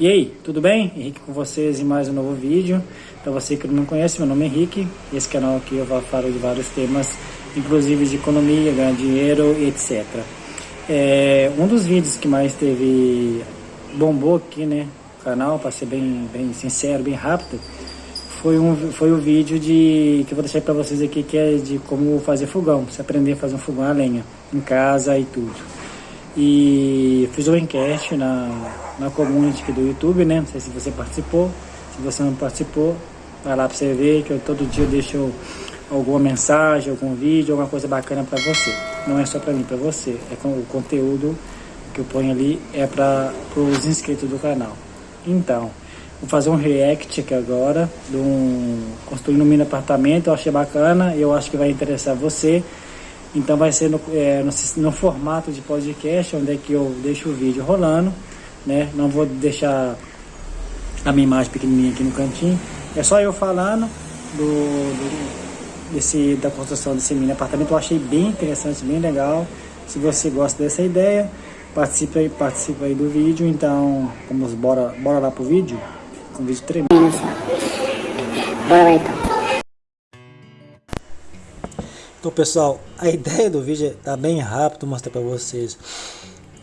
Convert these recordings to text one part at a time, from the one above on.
E aí, tudo bem? Henrique com vocês em mais um novo vídeo. Para você que não conhece, meu nome é Henrique. Esse canal aqui eu falo de vários temas, inclusive de economia, ganhar dinheiro e etc. É, um dos vídeos que mais teve bombou aqui, né, canal, para ser bem, bem sincero, bem rápido, foi um foi o um vídeo de que eu vou deixar para vocês aqui que é de como fazer fogão, se aprender a fazer um fogão a lenha em casa e tudo. E fiz uma enquete na, na community do YouTube, né? Não sei se você participou. Se você não participou, vai lá para você ver que eu todo dia deixo alguma mensagem, algum vídeo, alguma coisa bacana para você. Não é só para mim, para você. É com o conteúdo que eu ponho ali é para os inscritos do canal. Então, vou fazer um react aqui agora de um construindo um mini apartamento. Eu achei bacana, eu acho que vai interessar você. Então vai ser no, é, no, no, formato de podcast, onde é que eu deixo o vídeo rolando, né? Não vou deixar a minha imagem pequenininha aqui no cantinho. É só eu falando do, do desse, da construção desse mini apartamento. Eu achei bem interessante, bem legal. Se você gosta dessa ideia, participe aí, participe aí do vídeo. Então, vamos bora, bora lá pro vídeo. Um vídeo tremendo. Bora lá então. Então pessoal, a ideia do vídeo é tá bem rápido mostrar para vocês.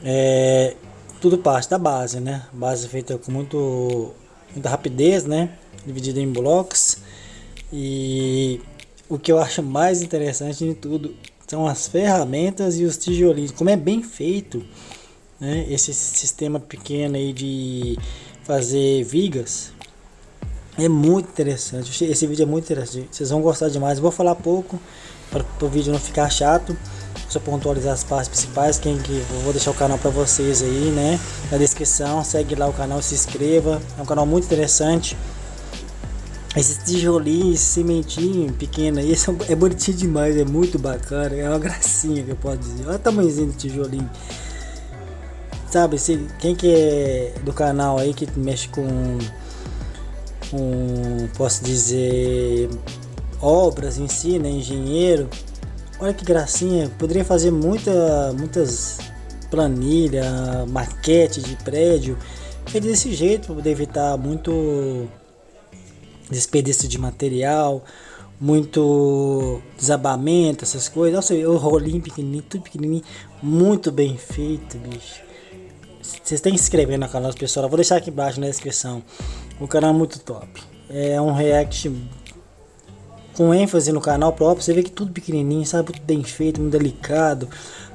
É, tudo parte da base, né? Base feita com muito, muita rapidez, né? Dividida em blocos. E o que eu acho mais interessante de tudo são as ferramentas e os tijolinhos. Como é bem feito, né? Esse sistema pequeno aí de fazer vigas. É muito interessante. Esse vídeo é muito interessante. Vocês vão gostar demais. Eu vou falar pouco para o vídeo não ficar chato. Só pontualizar as partes principais quem que eu vou deixar o canal para vocês aí né? Na descrição segue lá o canal se inscreva. É um canal muito interessante. Esse tijolinho esse cimentinho pequeno aí é bonitinho demais é muito bacana é uma gracinha que eu posso dizer. Olha o tamanhozinho do tijolinho. Sabe se quem que é do canal aí que mexe com um posso dizer obras em si, né, engenheiro. Olha que gracinha, poderia fazer muita, muitas planilha, maquete de prédio, feito desse jeito para poder evitar muito desperdício de material, muito desabamento, essas coisas. Nossa, o rolinho pequenininho, tudo pequenininho, muito bem feito, bicho. Vocês têm que se inscrever no canal, pessoal. Eu vou deixar aqui embaixo na descrição. O canal é muito top. É um react com ênfase no canal próprio, você vê que tudo pequenininho, sabe, tudo bem feito, muito delicado,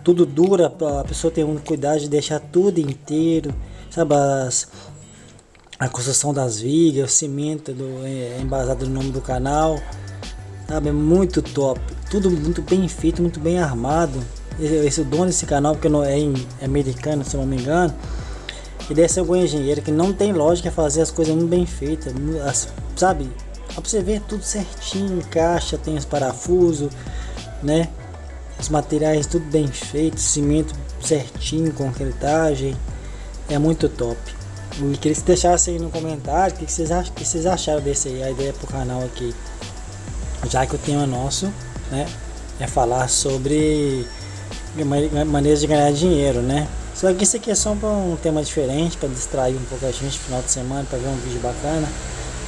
tudo dura, a pessoa tem um cuidado de deixar tudo inteiro, sabe, as, a construção das vigas, o cimento do, é, embasado no nome do canal, sabe, é muito top, tudo muito bem feito, muito bem armado, esse, esse dono desse canal, porque não é, é americano, se não me engano, ele é seu engenheiro que não tem lógica fazer as coisas muito bem feitas, sabe? Pra você ver tudo certinho, caixa, tem os parafusos, né? Os materiais tudo bem feito, cimento certinho, concretagem. É muito top. E queria que vocês deixassem aí no comentário o que, vocês acham, que vocês acharam desse aí, a ideia pro canal aqui. Já que o tema nosso, né? É falar sobre maneiras de ganhar dinheiro, né? Só que isso aqui é só um tema diferente, para distrair um pouco a gente no final de semana, para ver um vídeo bacana.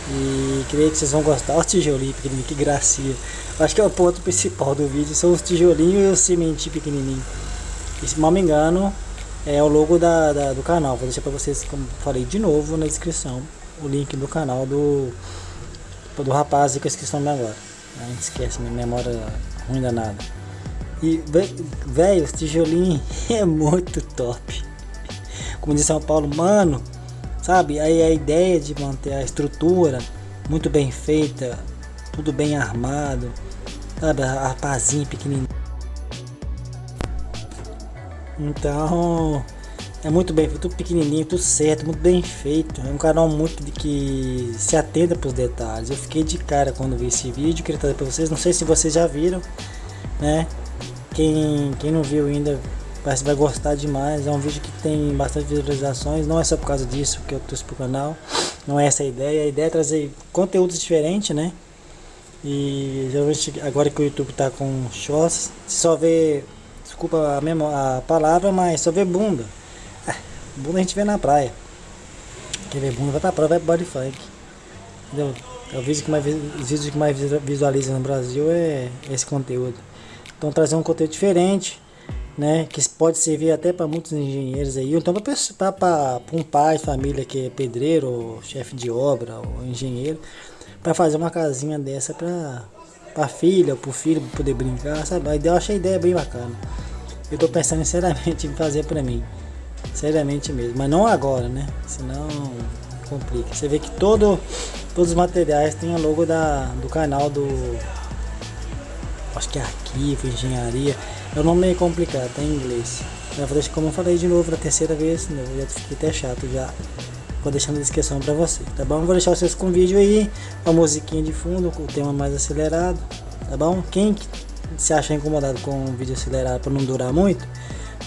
E creio que vocês vão gostar. Olha os tijolinhos pequenininhos, que gracinha. Acho que é o ponto principal do vídeo, são os tijolinhos e os cimentinhos pequenininhos. E se mal me engano, é o logo da, da, do canal. Vou deixar para vocês, como falei de novo na descrição, o link do canal do, do rapaz que eu esqueci o nome agora. Não esquece, minha memória ruim danada. E, velho, os tijolinhos é muito top. Como diz São Paulo, mano, sabe? Aí a ideia de manter a estrutura muito bem feita, tudo bem armado, sabe? A, a pazinha pequenininha. Então, é muito bem feito, tudo pequenininho, tudo certo, muito bem feito. É um canal muito de que se atenta para os detalhes. Eu fiquei de cara quando vi esse vídeo, queria trazer para vocês. Não sei se vocês já viram, né? Quem, quem não viu ainda, você vai gostar demais. É um vídeo que tem bastante visualizações. Não é só por causa disso que eu trouxe pro canal. Não é essa a ideia. A ideia é trazer conteúdos diferentes, né? E geralmente agora que o YouTube tá com shorts, só vê. Desculpa a, mesma, a palavra, mas só vê bunda. É, bunda a gente vê na praia. Quer ver bunda, vai pra prova, vai pro body funk. Entendeu? É o vídeo que mais, os vídeos que mais visualiza no Brasil é esse conteúdo. Então trazer um conteúdo diferente, né? Que pode servir até para muitos engenheiros aí, ou então para um pai, família que é pedreiro, ou chefe de obra, ou engenheiro, para fazer uma casinha dessa para para filha, ou pro filho poder brincar, sabe? A eu achei a ideia bem bacana. Eu tô pensando seriamente em fazer para mim. Seriamente mesmo, mas não agora, né? Senão complica. Você vê que todo, todos os materiais tem o logo da, do canal do. Acho que é arquivo, engenharia. É um nome meio complicado, tá em inglês. Mas como eu falei de novo na terceira vez, né? eu já fiquei até chato já. Vou deixar na descrição pra você, tá bom? Vou deixar vocês com o vídeo aí, a musiquinha de fundo, com o tema mais acelerado, tá bom? Quem se acha incomodado com o vídeo acelerado para não durar muito,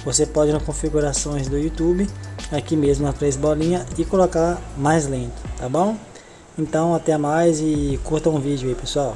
você pode ir nas configurações do YouTube, aqui mesmo na três bolinhas e colocar mais lento, tá bom? Então até mais e curtam o vídeo aí pessoal.